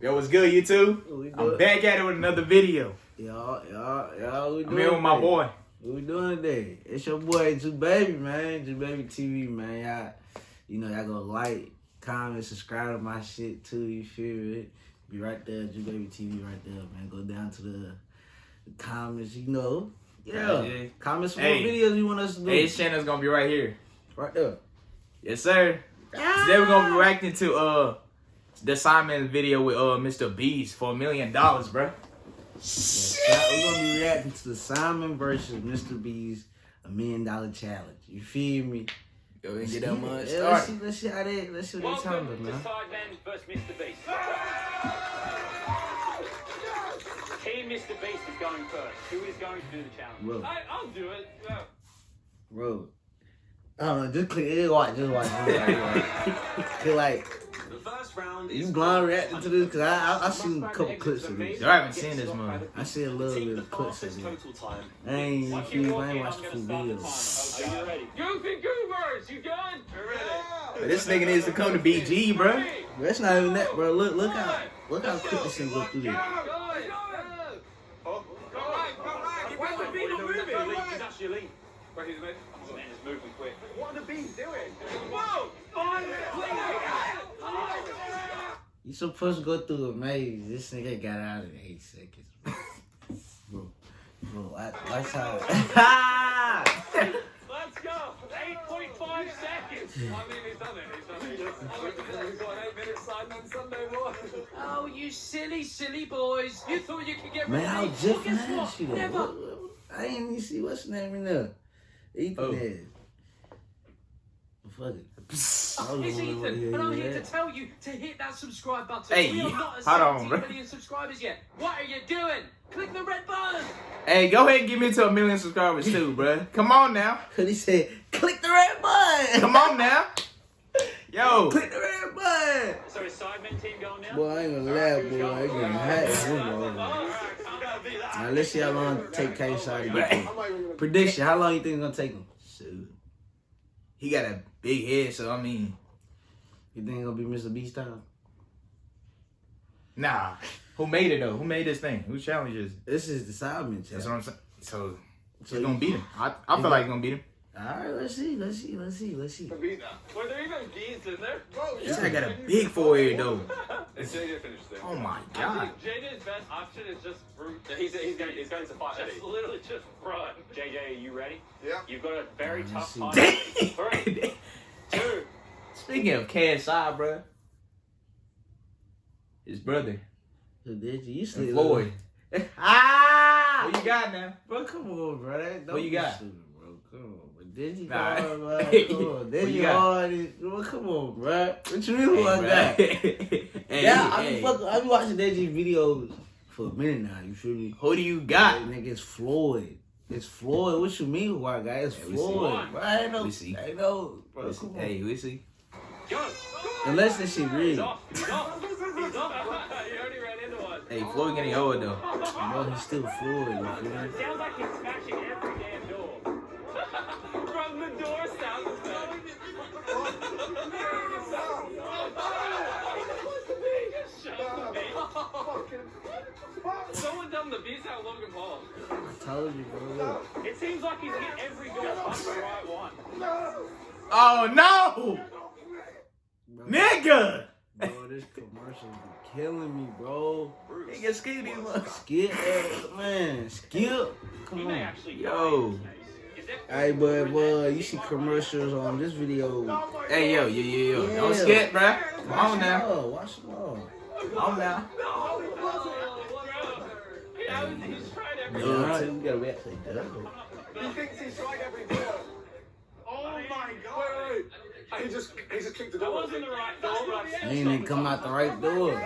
Yo, what's good, you two? We I'm back at it with another video. Y'all, y'all, y'all, we I'm here with my today? boy. What we doing today? It's your boy, Ju Baby, man. Ju Baby TV, man. Y'all, you know, y'all go like, comment, subscribe to my shit too. You feel it? Be right there, Ju Baby TV, right there, man. Go down to the, the comments, you know. Yeah. Yeah. Comment some Hey. more videos you want us to do. Hey, his channel's gonna be right here. right there. Yes, sir. Today we're gonna be reacting to uh the Sidemen video with uh Mr. Beast for a million dollars, bro. Yes, we're gonna be reacting to the Sidemen versus Mr. Beast a million dollar challenge. You feel me? Yo, we get that much Yeah, let's see, let's see how they, let's see what they talking Welcome about, man. Sidemen vs. Mr. Beast. Team Mr. Beast is going first. Who is going to do the challenge? Bro, I, I'll do it. Yeah. bro. I don't know, just click, just watch, just watch. Just watch. Cause like, The first round you blind reacting to this? Cause I, I, I seen a couple clips of this. I haven't seen this movie. I see a little bit of clips of it. time. I ain't, you Once feel you me? walk I in, ain't I'm watched the going full to videos. start. Are you ready? Goofy Goobers, you done? We're ready. But this nigga needs to come to BG, bro. Bro, That's not even that, bro. Look, look how, look how quick this thing go through this. He's actually lean. Where he's moving? Oh man, he's moving quick. What are the bees doing? You supposed to go through a maze. This nigga got out in eight seconds. Bro, bro, I, watch how. Let's go! 8.5 seconds! I mean, he's done it. He's done it. We've got an 8 minute sign on Sunday morning. Oh, you silly, silly boys. You thought you could get rid Man, of me. Jeff Well, guess what? Nash you though? Never. What- what- I ain't even see what's the name in there. Ethan Oh. is. Fuck it. I It's Ethan, what and I'm here to tell you to hit that subscribe button. Hey, we are not at hold on, million subscribers yet. What are you doing? Click the red button. Hey, go ahead and get me to a million subscribers too, bro. Come on now. Cause he said, click the red button. Come on now. Yo. click the red button. So is Sidemen team going now? Boy, I ain't gonna lie, boy. I ain't gonna hide this one, bro. Now let's see how long it take K Shot to get there. Prediction: How long you think it's gonna take him? Shoot. He got a big head, so I mean, You think it's gonna be Mr. Beast time? nah. Who made it though? Who made this thing? Who challenges? This is the That's challenge. what I'm saying. So So he's gonna beat him. I, I feel like he's gonna beat him. All right, let's see, let's see, let's see, let's see. Were there even geese in there? This guy got a big forehead though. It's JJ finished there. Oh my I god. think JJ's best option is just brute. He's, he's, going, he's going to fight. Just literally just run. JJ, are you ready? Yeah. You've got a very Let me tough see. time. Three, two, Speaking of KSI, bro, his brother, So did you? You and sleep. Floyd. ah! What you got now? Bro, come on, bro. That, don't What you got? stupid, bro. Come on. But did you Nah. hard, bro? Come on. What Did you you got? hard? is- Bro, come on, bro. What you mean who I Hey, got? bro. hey, yeah, I hey. be fucking, I be watching Deji videos for a minute now. You feel me? Who do you got? That nigga, it's Floyd. It's Floyd. What you mean, who I got? It's Hey. Floyd. Bro, I ain't know. We see. I ain't know. Bro, Let's- come on. Hey, we see. go. Unless this shit He's real. off. He's off. He's off. you already ran into one. Hey, Floyd getting old though. Bro, he's still Floyd. You feel me? It sounds like he's Someone done the beast out Logan Paul. I told you, bro. Look. It seems like he's hit every door but the right one. Oh no, Bro, nigga! bro, this commercial be killing me, bro. Nigga, skip these ones. Skip, man, skip. Come He on. actually Yo. die in this case. Is there- Hey, boy, boy, you see commercials on this video. Hey, yo, yo, yo, yo. Don't skip, bruh. Come on now. Watch them all. Come on now. Oh, bro. Yeah, he's tried every Yeah, all right, we gotta wait till he does it. He thinks he's tried every door. Oh my god. Wait, wait, wait. He just, he just kicked the That door. wasn't the right door, but I He ain't even come out the right door. I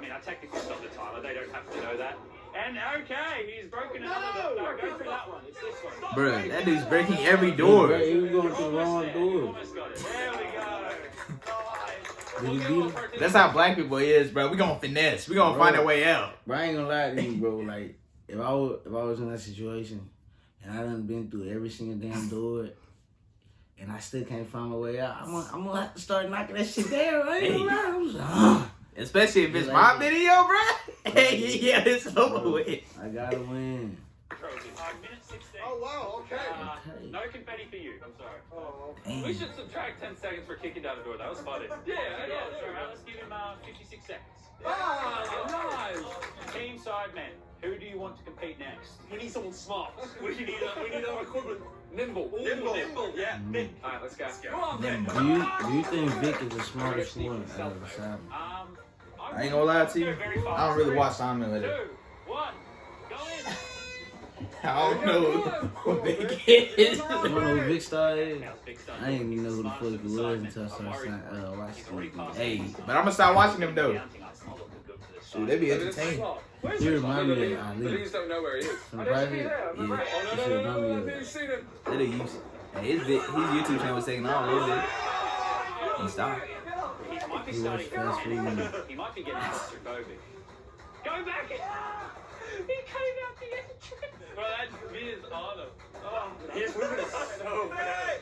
mean, I technically stopped the timer. They don't have to know that. And okay, he's broken another door. No, go through that one. It's this one. Bruh, that dude's breaking every door. he was going through the wrong there. door. Almost got it. There we go. Did he We'll beat go him? for it. That's how black people is, bro. We gonna finesse. We gonna Bro. find a way out. Bro, I ain't gonna lie to you, bro. Like, if I was, if I was in that situation and I done been through every single damn door, and I still can't find my way out, I'm gonna, I'm gonna have to start knocking that shit down. I ain't gonna lie. I'm just, ah. Especially if it's You my video, bro. Hey, yeah, it's over with. I gotta win. Trophy. Uh, minute 16. Oh, wow, okay. Uh, Okay. no confetti for you. I'm sorry. Oh. Damn. We should subtract 10 seconds for kicking down the door. That was funny. Yeah, yeah, sure. Right, let's give him uh, 56 seconds. Ah, nice. Team Sidemen, who do you want to compete next? We need someone smart. We need a, we need our equivalent. Nimble. Nimble. Nimble, yeah. Mm. All right, let's go. Let's go. Come on, man. Do you do you think Vic is the smartest one out of the seven? Um, I ain't gonna lie to you. I don't really watch Simon with it. Two, one, go in. I don't know who Vic is. You don't know who Vikkstar is? Now, big stuff. I didn't even know who the fuck it was until I started uh, watching it. Hey, but I'm gonna start watching them though. Counting us. I'll look good for this Dude, side. they be But it's entertaining. smart. Where's You he? remind me The of leads- Ali. The leads don't know where he is. From I didn't see private, that. I'm yeah. right. Oh, You no, should no, no, remind no, me no, of I've that. seen him. They done use hey, his, vid- his YouTube channel was taking off a little bit. He stopped. He might be He starting watched fast food. He might be getting claustrophobic. Go back in. He came out the entrance. Bro, that is on him. Oh, his movement is so bad.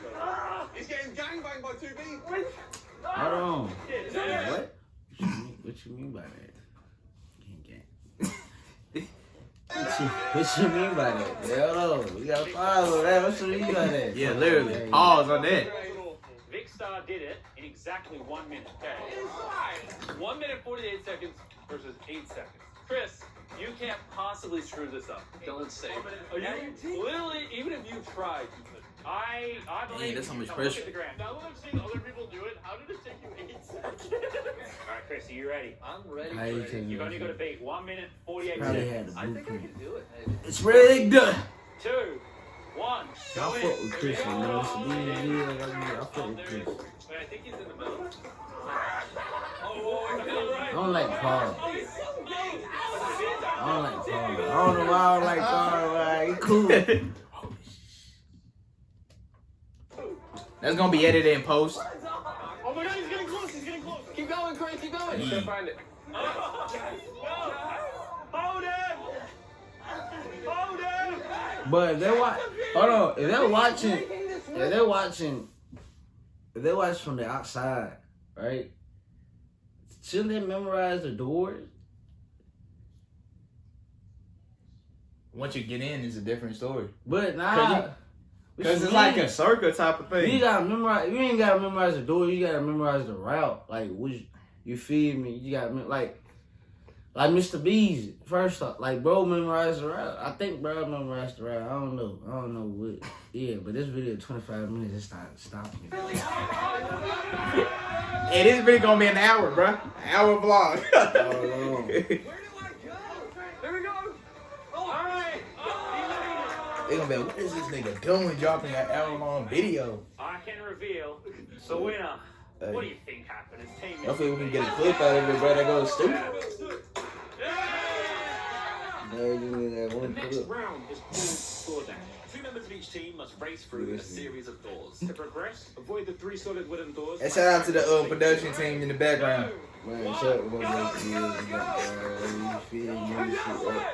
He's getting gangbanged by two B. Hold on. Yeah, What? What you mean, what you mean by that? Gang, gang. What you, what you mean by that? Yeah, Hold on. We got five of that. What you mean by that? Yeah, literally. Pause on that. Vikkstar did it in exactly one minute. Okay. One minute, 48 seconds versus eight seconds. Chris, you can't possibly screw this up. Don't say it. You, literally, even if you tried, you couldn't. I, I believe. Hey, that's so you. much pressure. Look at the ground. Now that I'm seeing other people do it, how did it take you eight seconds? All right, Chris, are you ready? I'm ready. How you taking You've only got to beat one minute, 48 Probably seconds. had the I think I can do it. Maybe. It's rigged. Two, one. Y'all go fuck in. with Chris, you know. It's a DVD. I fuck Oh, with there Chris. it is. Wait, I think he's in the middle. Oh, oh, oh I don't like oh, Paul. Oh, he's so gay. I don't like Paul. I don't know why I don't like Paul. Like, he cool. That's gonna be edited in post. Oh my god, he's getting close, he's getting close. Keep going, Chris. Keep going. Mm. Yeah. Find it. Hold him! Hold him! But if they're watch, hold on. If they're watching, if they're watching, if they watch from the outside, right? Shouldn't they memorize the doors? Once you get in, it's a different story. But nah, Cause you- What it's like a circle type of thing. You gotta memorize. You ain't gotta memorize the door. You gotta memorize the route. Like which you feed me. You gotta mem- like like Mr. Beast first off. Like bro memorized the route. I think bro memorized the route. I don't know. I don't know what. Yeah, but this video twenty five minutes. It's not stopping. Hey, this video gonna be an hour, bro. An hour vlog. They gonna be like, what is this nigga doing dropping an hour long video? I can reveal the winner. Hey. What do you think happened? His team Hopefully we can get a clip out of it, bro. That goes stupid. No, you need that The one next round is called Score Dash. Two members of each team must race through a series of doors. To progress, avoid the three solid wooden doors. And shout out to the uh, production team in the background. Man, shut up. What make you feel? You got, uh, you feel you shit up.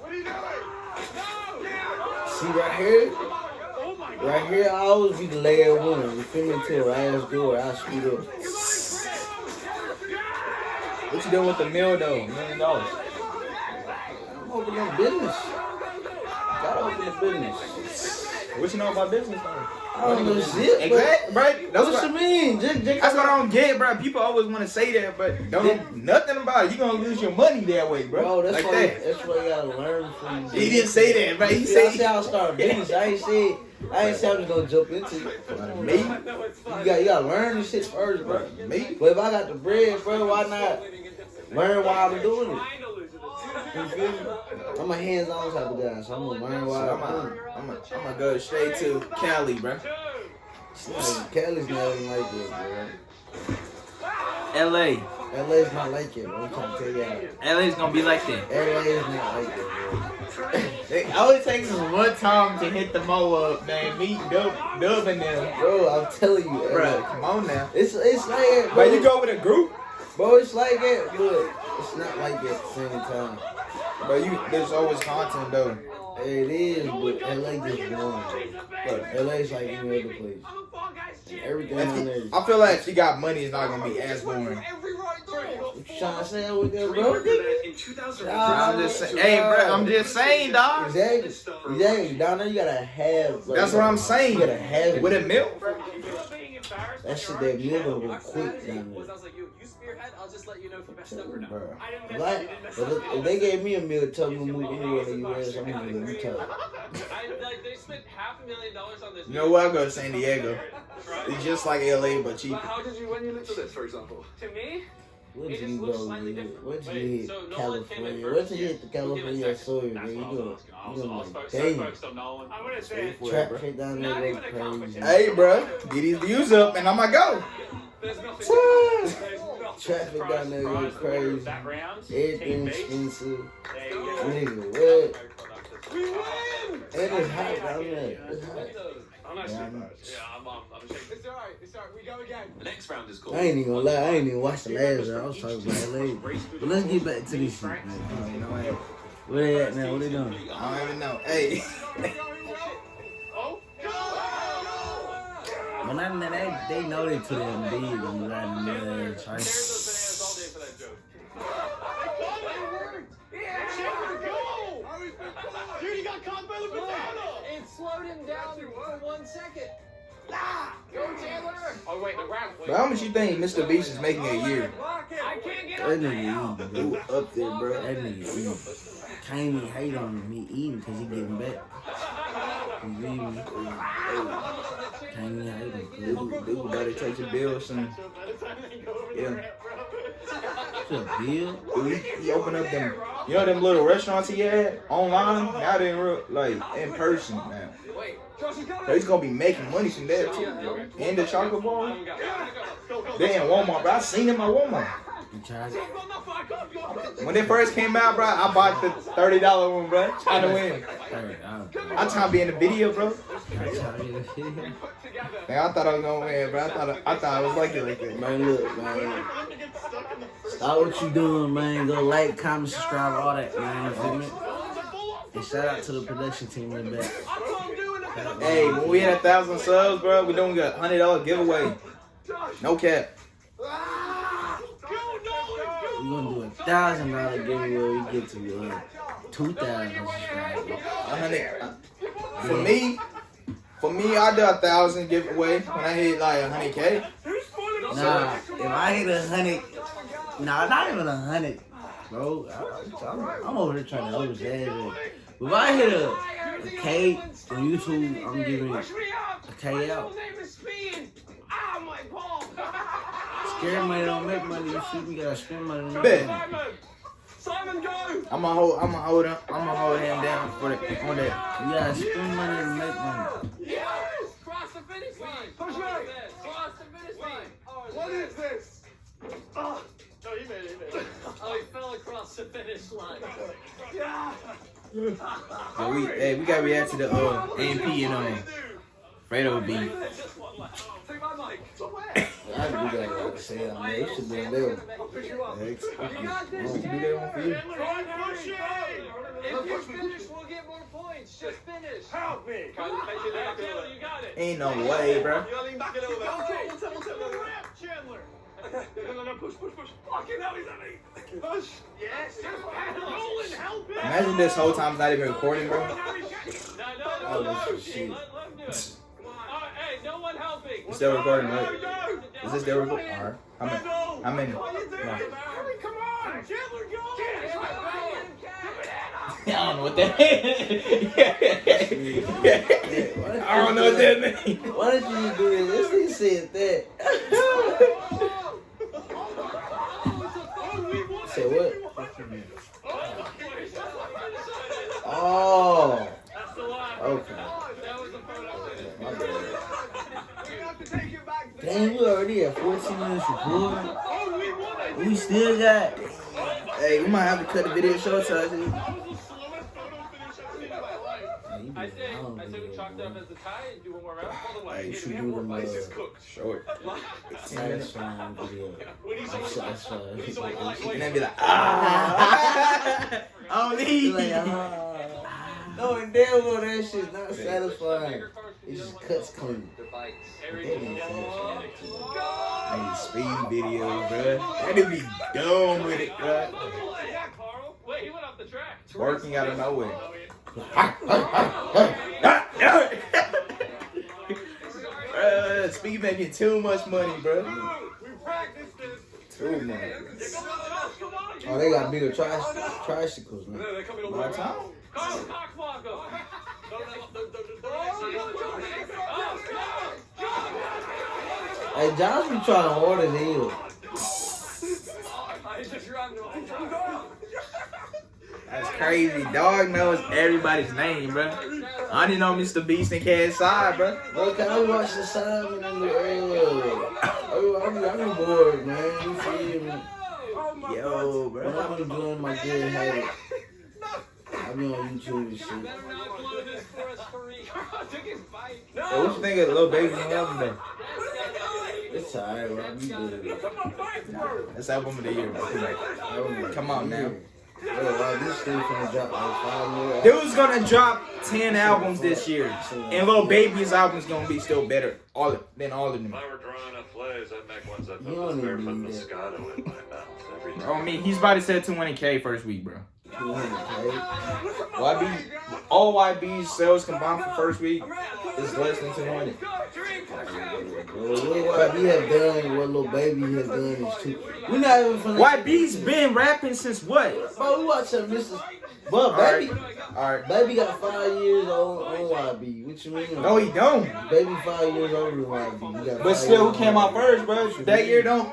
What are you doing? See right here? Right here, I always be the layer one. You feel me? Until I ass door, I speed up. What you doing with the mill though? Million dollars. I'm opening a business. Gotta open a business. What you know about business though? I don't know shit, but Exactly, bro. That's what you mean? Just, just, that's what I don't get, bro. People always want to say that, but don't nothing about it. You gonna lose your money that way, bro. Bro, that's like why that. that's why you gotta learn from. He didn't say that, bro. He See, I said said I'll start business. I ain't say I ain't say I'm just gonna jump into it. me, You got you gotta learn this shit first, bro. me. But if I got the bread, bro, why not learn while I'm doing it? You feel me? I'm a hands-on type of guy, so I'm gonna learn So I'm I'm gonna, I'm gonna, I'm gonna go straight to Cali, bro. it. Like, Cali's not even like that, L.A. bro. LA's not like it, bro. I'm trying to tell you. L.A.'s gonna be like that. LA is not like it, bro. It only takes us one time to hit the mo up, man. Meet Dub, Dub and them, Bro, I'm telling you, bro. LA. Come on now. It's it's like it, bro. But you go with a group. Bro, it's like it, but it's not like it at the same time. But you, there's always content though. It is, but LA just boring. But LA's like any other place. Everything on there. I feel like if you got money, it's not gonna be as boring. What you trying to say with that, bro? Remember that in 2000. Nah, I'm just saying, hey, bro, I'm just saying, dog. Exactly. Exactly. Down there, you gotta have. like, That's what I'm saying. You gotta have it. With a milk. That shit that nigga will quick down Was I was like, yo, you spearhead, I'll just let you know if you messed up or not. Bro. Like, if, if they gave me a meal, tell me to move anywhere in the US, I'm gonna move Utah. I, like, they spent half a million dollars on this. You know what? I'll go to San Diego. It's just like LA, but But how did you, when you looked at this, for example? To me, Where'd It you just looks go, slightly man? different. Where'd you Wait, hit so Nolan came in California? first? Where'd you hit the We'll give it a California second. soil, That's man? You what I was go, asking. I you was, I was like, focused, so damn. focused on Nolan. I'm gonna say Stay for it, Trap shit down there even a go competition. crazy. Hey, bro, get these views up, and I'ma go. There's nothing. Woo! There's nothing. Traffic Surprise, down there go surprise, the winner of crazy. That Everything expensive. There you go. Nigga, what? We win! And it's hot down there. It's hot. I'm actually Yeah, embarrassed. Yeah, I'm, um, I'm ashamed. It's alright, it's alright, we go again. The next round is called. I ain't even gonna lie, I ain't even watched the last round. I was talking about LA. But let's get back to this shit, man. You know what? Where they at now? What they doing? I don't even know. Hey, Oh, go! When I they, they know they to them big and riding the Tear trying. those bananas all day for that joke. Dude, he got caught by the banana! It slowed him down for one second. Go, Taylor! Oh wait, the round. Wait. how much you think Mr. Beast is making a year? I can't get That up nigga eating. Up there, bro. That nigga eating. Can't even hate on him. He eating because he getting back. You feel me? Can't even hate him. Dude, dude better take your bill soon. Yeah. What's up, Bill? Dude, he, he opened up them, you know them little restaurants he had online? Now they in real, like, in person now. So he's gonna be making money from there too. And the chocolate bar. You got it. They in Walmart, bro. I seen him at Walmart. You tried it? When it first came out, bro, I bought the thirty dollar one, bro. Trying to win. Alright, alright. I trying to be in the video, bro. I. Man, I thought I was gonna win, bro. I thought I, thought I was lucky like that. Man, look, man. Stop what you doing, man. Go like, comment, subscribe, all that, man. Feel me? And shout out to the production team in the back. Hey, when we hit a thousand subs, bro, we doing a hundred dollar giveaway. No cap. We're gonna do a thousand dollar giveaway. We get to uh, two thousand hundred. For me, for me, I do a thousand giveaway when I hit like a hundred k. Nah, if I hit a hundred, nah, not even a hundred, bro. I, I'm, I'm over here trying to overshadow it. But if I hit a, a K on YouTube, I'm giving it a K out. Scary money don't make money. You see, we gotta spend money. to make Bet. money. Simon, go! I'm gonna hold. I'm gonna hold him. I'm gonna hold him down for the on that. You gotta spend money to make money. Cross the finish line. Push Cross back. the- Cross the finish line. What is this? Oh, no, he made it, he made it. Oh, he fell across the finish line. Yeah! So we, hey, we gotta react to the uh, AMP and um, Fredo beef. Take my mic. I do that like I said. I mean, it should be a little. I'll pick you up. You got this, Do that one for you. Try and! If you finish, we'll get more points. Just finish. Help me! Kind of make it look good. You got it. Ain't no way, bro. You gotta lean back a little bit. Chandler! No, no, no, push, push, push. Fucking hell, he's at me! Push! Yes! Nolan, help him! Imagine this whole time's not even recording, bro. No, no, Oh, no. this is shit. Let, let him do it. Come on. All right, hey, no one helping. It's still recording, Go, right? go! Is this still recording? Alright. How many? Wendell! How many? What are you doing? No. Hurry, come on! Chandler, go! I don't know what that means. I don't know what that means. Why did you do this? This nigga said that. Say what? Oh. That's the line. Okay. That was the photo finish. My bad. We have to take it back. Damn, we already at 14 minutes recording. Oh, we won it! We still got. Hey, we might have to cut the video short, so I That was the slowest photo finish I've seen in my life. I say, I say we chalk it up as a tie and do one more round. Hold the Hey, you should We have do more them, places uh, cooked. short. Ten That's minutes. fine video. We need That's that's fine. We need someone like And then be like, ah. Only. You're like, ah. Knowing damn well that shit's not satisfying. It just cuts clean. Every That nigga said that shit too. Speed videos, bro. That would be dumb with it, bro. Yeah, Karl. Wait, he went off the track. Working out of nowhere. Bruh, speed making too much money, bro. We practiced this. Too much. Oh, they got bigger tri- tricycles, man. They're coming over. My time. Karl Cockswoggle. No, no, no, no, no, no, That's crazy. Dog knows everybody's name, bro. I didn't know Mr. Beast and KSI, bro. Bro, can I watch the Simon and the uh, I be, I'm bored, man. You feel me? Yo, When bro. I'm doing my good habit, I be on YouTube and shit. Better not blow this for us three. Karl took his what you think of Lil Baby's new album, though? It's alright, bro. I be good. That's album of the year, bro. Come on. Come on now. Bro, why this still finna drop like five more? Dude's gonna drop 10 albums this year. And Lil Baby's album's gonna be still better all than all of them. If I were drawing up plays, I'd make ones that put this barefoot. Moscato in my mouth every time. Bro, I mean, he's about to set 200k first week, bro. 200K. YB, all YB's sales combined for first week is less than 200. Bro, what YB have done, what Lil Baby has done is too. We not even finna. YB's been rapping since what? Bro, we watching Mr. But baby, alright. baby got five years on on YB. What you mean? No, he don't. Baby five years older than YB. But still, who came out first, bro? That year don't.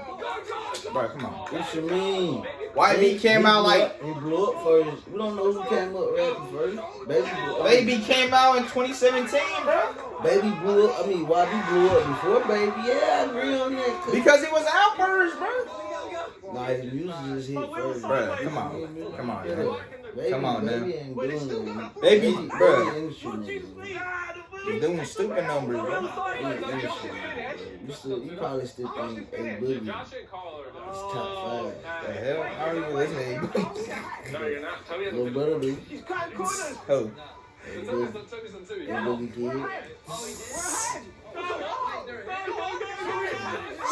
Bro, come on. What you mean? YB He- came he out like up- he blew up first. We don't know who came up rapping first. Baby, blew, Baby came out in 2017, bro. Baby blew up. I mean, YB blew up before Baby. Yeah, I agree on that. 'cause- Because he was out first, bro. Nah, his music just hit first. Bruh, come on. Come on, man. Baby, Come on, baby man. ain't doing. Baby, baby bruh. industry nigga. He's doing stupid numbers, bro. Baby industry nigga. You still, you probably still think A Boogie Josh and Karl are done. is top five. The hell? I don't even listen to him. No, you're not. Tell me Little brother, dude. Oh. A Boogie, A Boogie kid.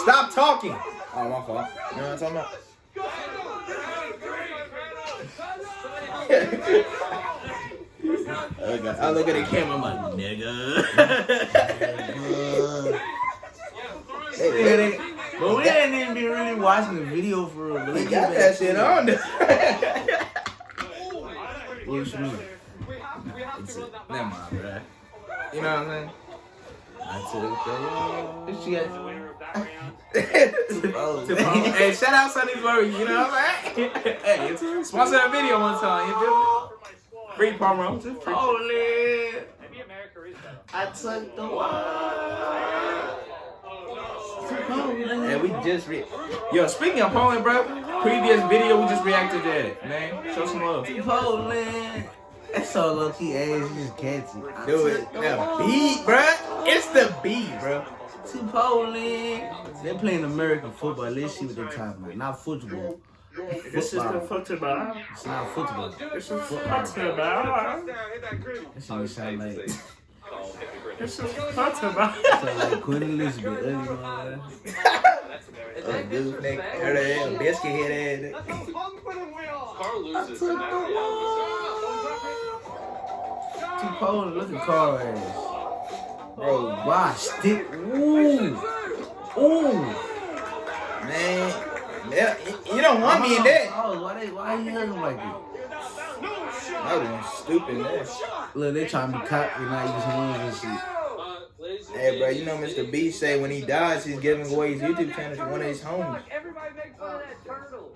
Stop talking. Oh, my fault. You know what I'm talking about? Okay. I look at the camera, I'm like, nigga. Hey, but we ain't even be really watching the video for real. but we got that shit on there. it. What you mean? We have, we have to run that Never mind, bro. You know what I'm saying? I took the. What you got? Winner of that round. Oh, hey, shout out Sunny's Worry, you know what I'm saying? hey, sponsor a video one time, you feel me? For my squad. Free promo. Holy. Maybe America is better. I took the oh, one. And we just re- Yo, speaking of Poland, bro, previous video we just reacted to that, man. Show some love. Poland. That's so low key ass, you just catchy. I Do it. took the beat, bro. It's the beat, bro. To Poland. They're playing American football. Let's see what they're talking about. Not football. This is the football. It's not football. This is football. Touchdown, hit that griddy. That's what it sound like. This is football. Sound like Queen Elizabeth. ugly man. Oh, dude, nigga. Heard of that? Biscuit head ass. That's how confident we are. Karl loses. and that's the To Poland, look at Karl ass. Bro, why stick? Ooh. Ooh. Man. Yeah, you don't want me in that. Oh, why they why you hugging like that? I was stupid, man. Look, they trying to be cocky, not use hands and shit. Ladies and Hey, bro, you know Mr. B say when he dies, he's giving away his YouTube channel to one of his homies. Everybody make fun of that turtle.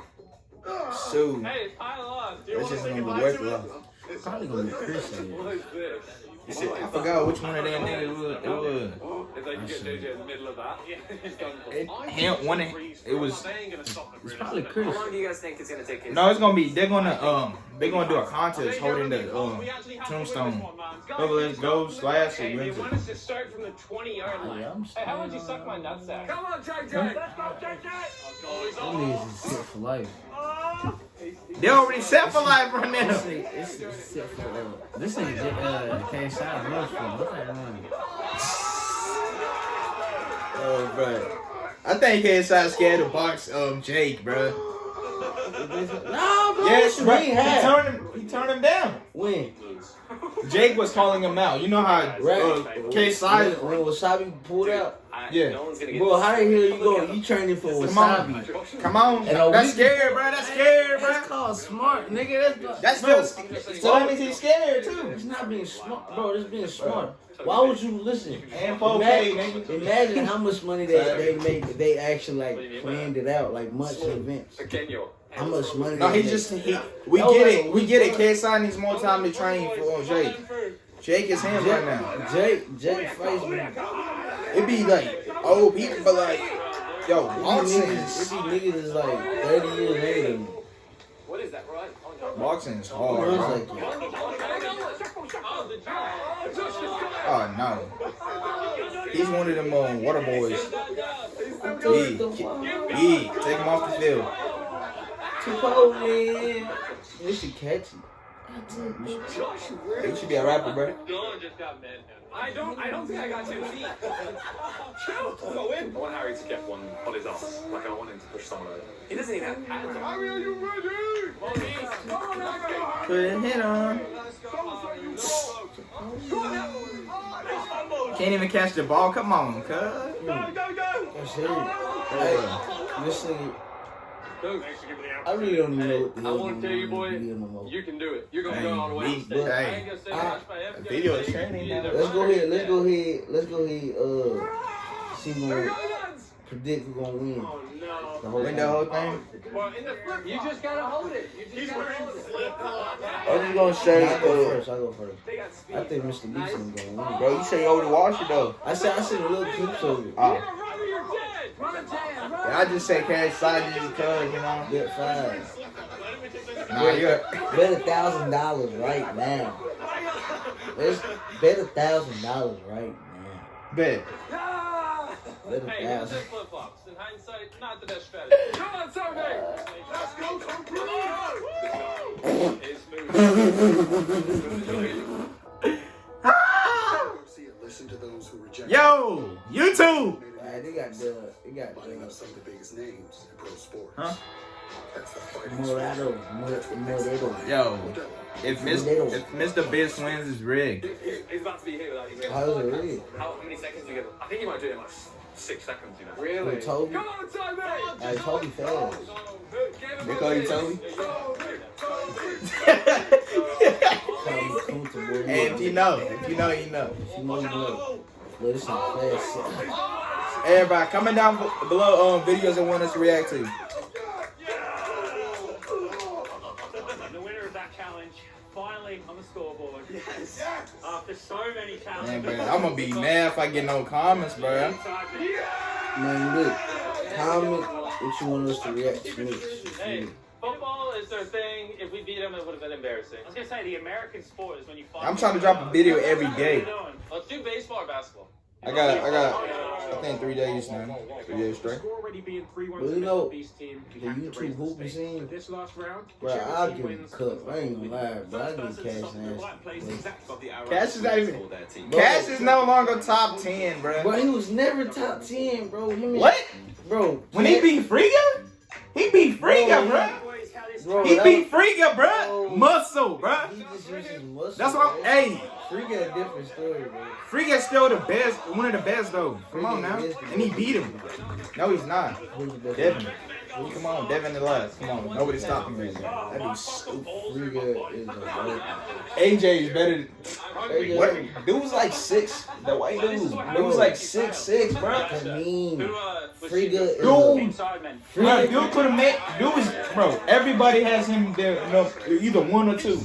So, Hey, pile on. that's just gonna be worthless. Probably gonna be Christian. in What is this? I forgot which one of them niggas it was. It was. If they can get JJ in the middle of that, he's done for. It, him, one of, it was. It's probably Chris. How long do you guys think it's gonna take? No, it's gonna be. They're gonna um. They're gonna do a contest holding the um tombstone. Whoever goes last, it wins You it. want us to start from the 20 yard line. Yeah, Hey, how would you suck my nutsack? Come on, JJ. Let's go, JJ. That niggas is set for life. They already set for life right This now. nigga, this nigga set for, uh, this nigga, uh, can't sign much for. Look at him. Oh, bro. I think KSI scared to box um Jake, bro. No, bro. Yes, what bro. you He turned him. He turned him down. When? Jake was calling him out. You know how Right. uh, KSI. When, when Wasabi pulled out? Yeah. No one's gonna get Bro, how the hell you go? You training for Come on. Wasabi? Come on. And That's week- scared, bro. That's scared, That's bro. called smart, nigga. That's not, That's bro, still. So that means he's scared too. It's not being smart, bro. It's being smart. Why would you listen? And 4K, Imagine, imagine how much money they they make if they actually like planned it out, like months in advance. How much money? No, he just he. We get it. We get it. KSI needs more time to train for Jake. Jake is him right now. Jake, Jake fights me. It be like old people, but like, yo, boxing It is be niggas is like 30 years older than me. What is that, right? boxing is hard. Bro. like, Oh no, he's one of them um, water boys. Yeah, yeah, take him off the field. Chipotle. This shit catchy. He should be a rapper, bro. Dylan just got mad. I don't. I don't think I got two feet. Chill. Go in. I want Harry to get one on his ass. Like I want him to push someone over. He doesn't even have pads. Harry, are you ready? Put a hit on. Can't even catch the ball. Come on, cuz. Go, go, go! That's it. Hey, this nigga, Go. I really don't even know what the I wanna tell you, boy, in the video no more. You can do it. You're gonna go all the way we- on stage. I ain't gonna say I- much, but every video day is training you now. either Let's go ahead. Let's go ahead. Let's go ahead. Uh, see who predict who gonna win Oh no. the whole Win the whole thing. Well, in the flip, you just gotta hold it. You just gotta hold it. I'm just gonna say, I go uh, first. I go first. They got speed. I think Mr. Beast is gonna win. bro, you say you over the wash it though. I said I seen a little clips of it. Oh, Run or you're dead. Run a jam. Run. I just say cash side just because, you know. Bet five. Nah, you're. Bet a thousand dollars right now. Let's bet a thousand dollars right now. Bet. Bet a Hey, here's thousand. flip flops. In hindsight, not the best strategy. Come on, Tommy. Let's go, come Listen to those who reject Yo, YouTube. Alright, they got the they got Lining up some of the biggest names in pro sports. Huh? That's the fighting Morado, Morado. Yo, if Miss, if Mr. Beast wins, it's rigged. He's about to be here without you. How's it really? How many seconds do you give him? I think he might do it in like six seconds. You know. Really? Who Tobi? Come on, Tommy. Hey, Tobi fast. They call you Tobi? Tobi comfortable. Hey, if you know, if you know, you know. If you know, you know. But it's not fast. Oh, oh, oh. Everybody, comment down b- below um videos that want us to react to. The winner of that challenge, finally on the scoreboard. Yes. After so many Man, challenges. bro, I'm gonna be mad if I get no comments, bro. Man, look. Comment what you want us to react to next. Hey, football is their thing. If we beat them, it would have been embarrassing. I was gonna say the American sport is when you. I'm trying to drop a video every day. Let's do baseball or basketball. I got, I got, I think three days now, three days straight. already being 3-1 Well, you know, The YouTube hooping scene, This last round, bro, I'll give him a cup. I ain't gonna lie, bro. I give Cash Nasty. Cash is not even, Cash is no longer top ten, bro. Bro, he was never top 10, bro. Him and- What? Bro, When he beat Friga, he beat Friga, bro. Bro, He beat Friga, bro. Bro. Muscle, bro. He just used his muscle. That's what I'm. Hey, got a different story, bro. Friga's still the best, one of the best though. Come on now, and he beat him. No, he's not. Who's the best? Devin. Come on, Devin the last. Come on, nobody's stopping me. That dude's stupid. Free is a bro. AJ is better. Than, Hey, what? Dude was like six. The white dude. Dude was like six six, bro. I mean, Who, uh, was Free she- good is Dude. a, Bro, dude could have made. Dude was, bro. Everybody has him there. No, either one or two,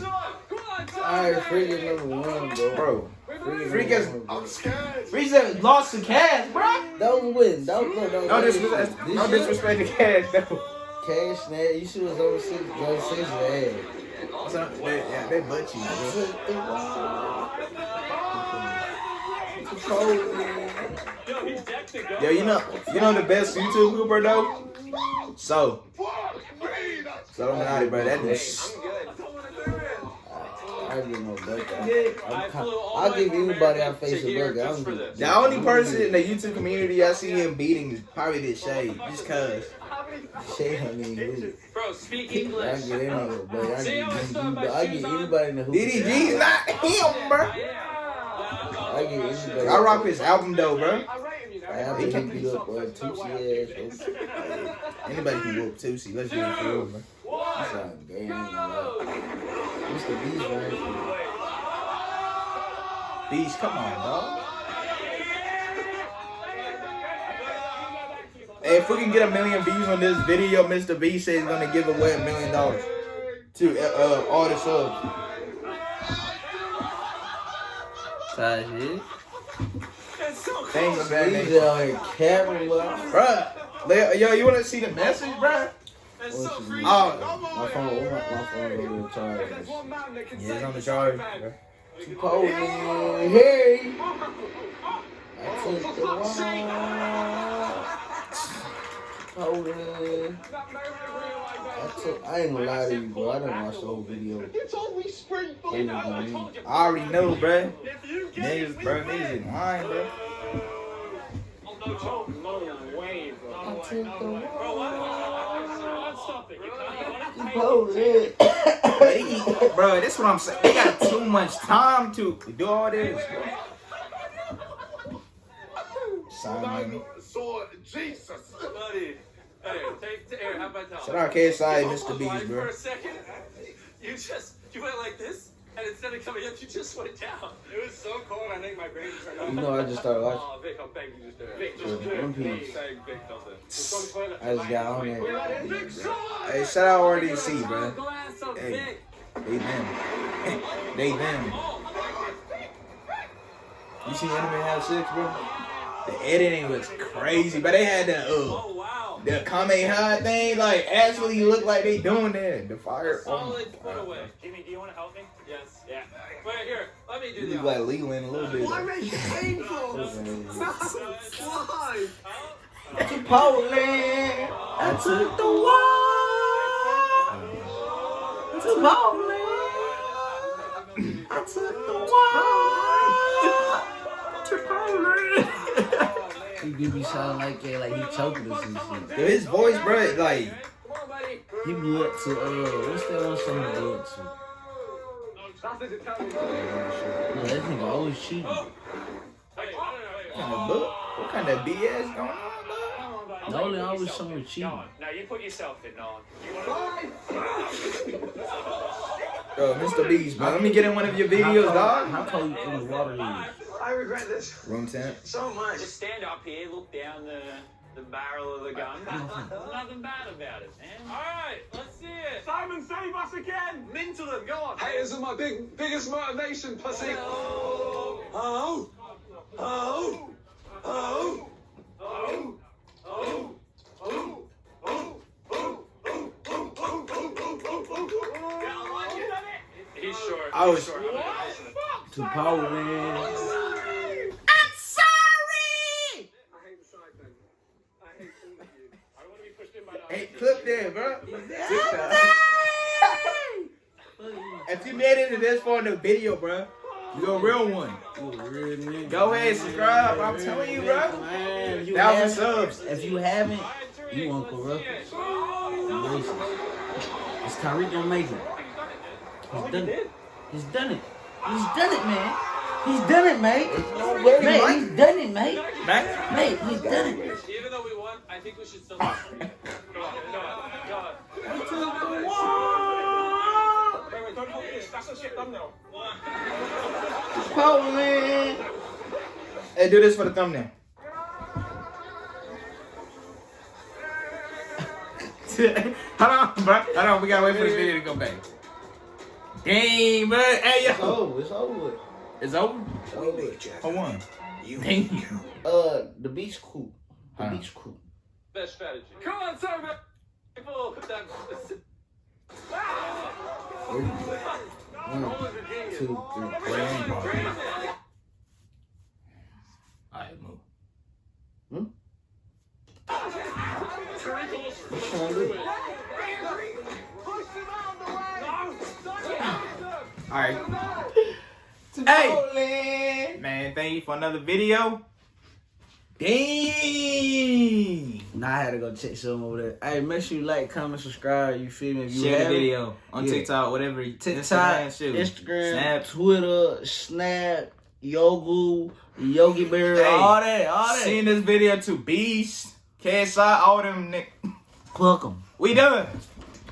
Alright, Free is number one, bro. bro. Freak has. I'm scared. Freak has lost to Cash, bro. That was a win. That was, no, no, no, disrespect, this no disrespect to Cash, though. Cash, man, you should have over six, drug six, man. So, they, yeah, they butt you, bro. Yo, you know, you know the best YouTube grouper though. So, so I'm not it, bro. That is. I'm good. Give no bucket. I flew all I'll give anybody I America face a here I'm for good. this. The only person in the YouTube community I see him beating is probably this Shade, just cause. Shit, I mean, who- Bro, speak I English. get any nigga, but I get, how I still I get anybody in the hoop. DDG's not him, bro. I get anybody. I rock his album though, bro. I have to hit you up, boy. Tootsie ass. Anybody can whoop Tootsie. Let's get it for real, man. That's not a game. Mr. Beast, man. Beast, come on, dog. Hey, if we can get a million views on this video, Mr. Beast says he's gonna give away a million dollars to uh, uh, all the subs. Tired shit. Thanks, man. out here capping, bro. Bruh, yo, you wanna see the message, bruh? That's so free. Oh, My phone, my, my phone over the charge. yeah, it's on the charge, bruh. Chipotle, hey. I took the one. Chipotle. I took. I ain't gonna lie to you, bro. I didn't watch the whole video. You told me spring It was on me. I already know, bruh. If you get Niggas, bruh, niggas is lying, bruh. Oh, oh no way, bro. I took the one. Bro, why why stop it? You can't- Chipotle. They, bro, that's what I'm saying. They got too much time to do all this. Simon. So, Jesus. Buddy. Hey, take, take, here, how about that? Shout out KSI, Mr. on, Beast, For bro. a second, you just, you went like this, and instead of coming up, you just went down. It was so cold, I think my brain turned You know, I just started watching. Oh, Vic, I'm begging you to do it. Vic, just do it, One Piece. please. Beg Vic, don't do it. I just got on there. Hey, shout out RDC, bro. Glass of Hey. Vic. They them. they them. You see Anime House 6, bro? The editing was crazy, but they had the uh Oh, wow. The Kamehameha thing like actually look like they doing that. The fire. Oh my Solid put God. away. Jimmy, do you want to help me? Yes. Yeah. Wait, here, let me do You the look like Leland a little bit. Why make it painful? Why? Chipotle. I took the one. Chipotle. I took the one. Chipotle. He do be sounding like that, like he choking us and shit. Dude, his voice, bro, like Come on, buddy. He blew up to uh, what's that one song he blew up to? Nothing to tell me. No, that nigga always cheating. What kind of book? What kind of BS going on, bro? Nolan always somewhere cheating. Now you put yourself in, Nolan. You want Yo, Mr. Beast, bro. Let me get in one of your videos, dog. How cold you the water is? I regret this. Room temp. So much. Just stand up here, look down the the barrel of the gun. There's nothing bad about it, man. All right, let's see it. Simon, save us again. Mental them, go on. Haters are my big biggest motivation, pussy. Oh. Oh. Oh. Oh. Oh. Oh. oh. oh. oh. oh. I was to power man. Oh. Clip there, bro. If you made it to this far in the video, bro, you're a real one. Go ahead, subscribe. I'm telling you, bro. Man, if you Thousand subs. If you haven't, you want corrupt. Racist. It's Tyreek gonna make it. He's done it. He's done it. He's done it, man. He's done it, mate. Mate, he's done it, mate. Man, Mate, he's done it. Think we should still. Go on, go on, go on. Wait, wait, don't hold this. That's a shit thumbnail. Power man. hey, do this for the thumbnail. Hold on, bro. Hold on, we gotta wait for this video to go back. Dang, bro. Hey, yo. It's over. It's over. It's over? Well, look, Jack. For one. You Damn. Uh, the beach crew. The Huh. beach crew. Best strategy. Come on, sorry, people. One, two, three, grandpa. Alright, move. Hmm? Alright. Hey! Man, thank you for another video. Dang. Now I had to go check some over there. Hey, make sure you like, comment, subscribe. You feel me? If you Share the haven't, video on Yeah. TikTok, whatever. TikTok, Instagram, shoot. Instagram, Snap. Twitter, Snap, Yogu, Yogi Bear, Hey, all that, all that. Send this video to Beast, KSI, all them. Nick. Fuck 'em. We done.